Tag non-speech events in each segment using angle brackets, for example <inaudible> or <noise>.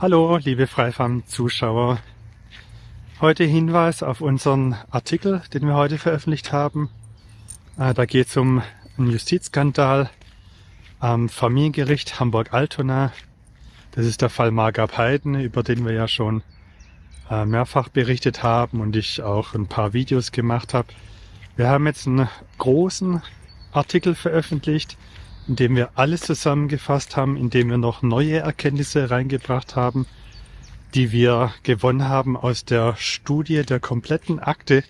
Hallo, liebe Freifarm-Zuschauer. Heute Hinweis auf unseren Artikel, den wir heute veröffentlicht haben. Äh, da geht es um einen Justizskandal am Familiengericht Hamburg-Altona. Das ist der Fall Margab Heiden, über den wir ja schon äh, mehrfach berichtet haben und ich auch ein paar Videos gemacht habe. Wir haben jetzt einen großen Artikel veröffentlicht, in dem wir alles zusammengefasst haben, in dem wir noch neue Erkenntnisse reingebracht haben, die wir gewonnen haben aus der Studie der kompletten Akte,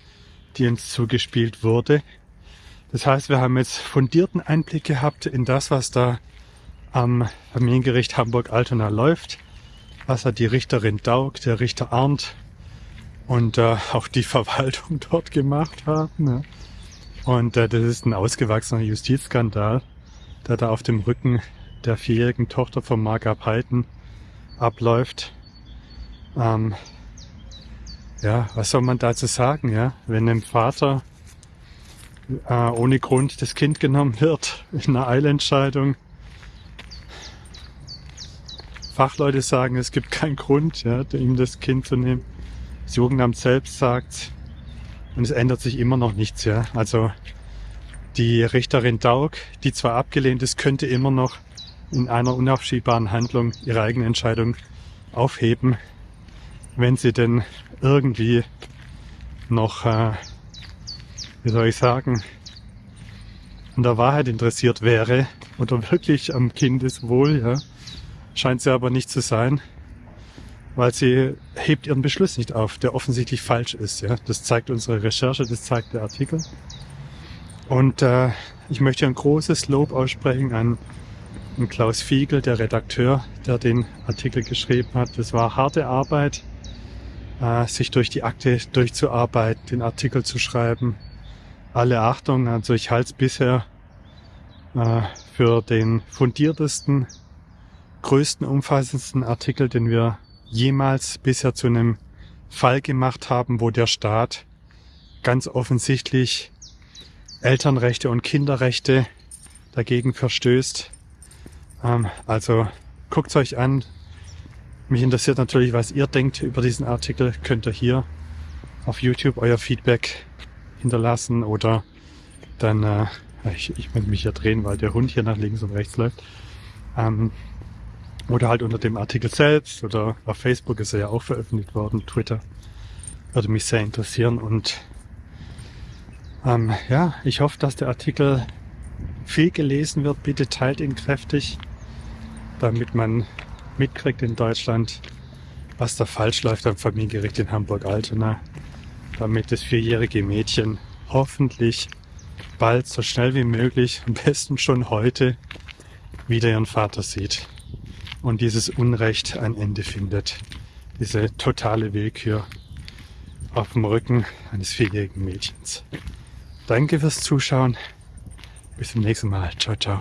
die uns zugespielt wurde. Das heißt, wir haben jetzt fundierten Einblick gehabt in das, was da am Familiengericht Hamburg-Altona läuft, was hat die Richterin Daug, der Richter Arndt und äh, auch die <laughs> Verwaltung dort gemacht haben. Ja. Und äh, das ist ein ausgewachsener Justizskandal der da auf dem Rücken der vierjährigen Tochter von Margab Heiden abläuft. Ähm, ja, was soll man dazu sagen, ja? Wenn einem Vater äh, ohne Grund das Kind genommen wird in einer Eilentscheidung. Fachleute sagen, es gibt keinen Grund, ja, ihm das Kind zu nehmen. Das Jugendamt selbst sagt, und es ändert sich immer noch nichts, ja. Also die Richterin Daug, die zwar abgelehnt ist, könnte immer noch in einer unaufschiebbaren Handlung ihre eigene Entscheidung aufheben, wenn sie denn irgendwie noch, äh, wie soll ich sagen, an der Wahrheit interessiert wäre oder wirklich am Kindeswohl, ja, scheint sie aber nicht zu sein, weil sie hebt ihren Beschluss nicht auf, der offensichtlich falsch ist. Ja, das zeigt unsere Recherche, das zeigt der Artikel. Und äh, ich möchte ein großes Lob aussprechen an, an Klaus Fiegel, der Redakteur, der den Artikel geschrieben hat. Das war harte Arbeit, äh, sich durch die Akte durchzuarbeiten, den Artikel zu schreiben. Alle Achtung, also ich halte es bisher äh, für den fundiertesten, größten, umfassendsten Artikel, den wir jemals bisher zu einem Fall gemacht haben, wo der Staat ganz offensichtlich Elternrechte und Kinderrechte dagegen verstößt. Ähm, also guckt euch an. Mich interessiert natürlich, was ihr denkt über diesen Artikel. Könnt ihr hier auf YouTube euer Feedback hinterlassen oder dann, äh, ich, ich muss mich hier drehen, weil der Hund hier nach links und rechts läuft. Ähm, oder halt unter dem Artikel selbst oder auf Facebook ist er ja auch veröffentlicht worden, Twitter. Würde mich sehr interessieren und ähm, ja, ich hoffe, dass der Artikel viel gelesen wird. Bitte teilt ihn kräftig, damit man mitkriegt in Deutschland, was da falsch läuft am Familiengericht in Hamburg-Altona, damit das vierjährige Mädchen hoffentlich bald so schnell wie möglich, am besten schon heute, wieder ihren Vater sieht und dieses Unrecht ein Ende findet. Diese totale Willkür auf dem Rücken eines vierjährigen Mädchens. Danke fürs Zuschauen. Bis zum nächsten Mal. Ciao, ciao.